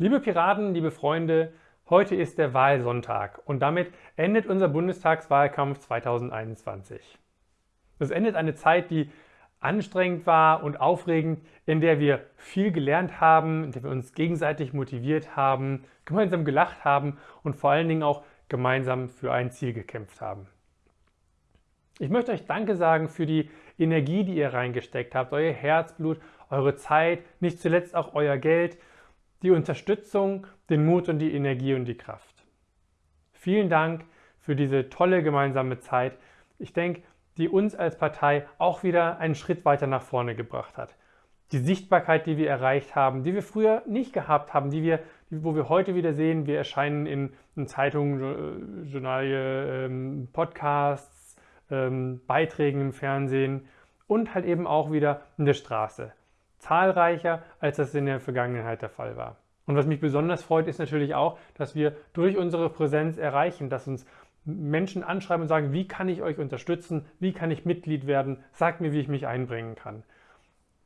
Liebe Piraten, liebe Freunde, heute ist der Wahlsonntag und damit endet unser Bundestagswahlkampf 2021. Es endet eine Zeit, die anstrengend war und aufregend, in der wir viel gelernt haben, in der wir uns gegenseitig motiviert haben, gemeinsam gelacht haben und vor allen Dingen auch gemeinsam für ein Ziel gekämpft haben. Ich möchte euch Danke sagen für die Energie, die ihr reingesteckt habt, euer Herzblut, eure Zeit, nicht zuletzt auch euer Geld die Unterstützung, den Mut und die Energie und die Kraft. Vielen Dank für diese tolle gemeinsame Zeit. Ich denke, die uns als Partei auch wieder einen Schritt weiter nach vorne gebracht hat. Die Sichtbarkeit, die wir erreicht haben, die wir früher nicht gehabt haben, die wir, wo wir heute wieder sehen, wir erscheinen in, in Zeitungen, Journale, ähm, Podcasts, ähm, Beiträgen im Fernsehen und halt eben auch wieder in der Straße zahlreicher, als das in der Vergangenheit der Fall war. Und was mich besonders freut, ist natürlich auch, dass wir durch unsere Präsenz erreichen, dass uns Menschen anschreiben und sagen, wie kann ich euch unterstützen, wie kann ich Mitglied werden, sagt mir, wie ich mich einbringen kann.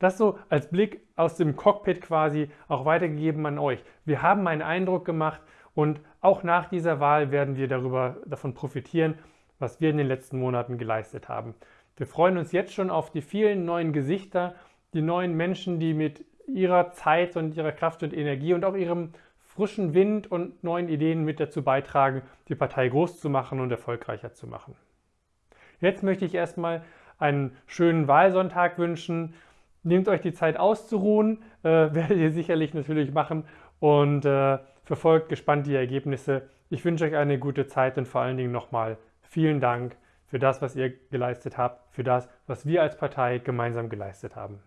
Das so als Blick aus dem Cockpit quasi auch weitergegeben an euch. Wir haben einen Eindruck gemacht und auch nach dieser Wahl werden wir darüber, davon profitieren, was wir in den letzten Monaten geleistet haben. Wir freuen uns jetzt schon auf die vielen neuen Gesichter, die neuen Menschen, die mit ihrer Zeit und ihrer Kraft und Energie und auch ihrem frischen Wind und neuen Ideen mit dazu beitragen, die Partei groß zu machen und erfolgreicher zu machen. Jetzt möchte ich erstmal einen schönen Wahlsonntag wünschen. Nehmt euch die Zeit auszuruhen, äh, werdet ihr sicherlich natürlich machen und äh, verfolgt gespannt die Ergebnisse. Ich wünsche euch eine gute Zeit und vor allen Dingen nochmal vielen Dank für das, was ihr geleistet habt, für das, was wir als Partei gemeinsam geleistet haben.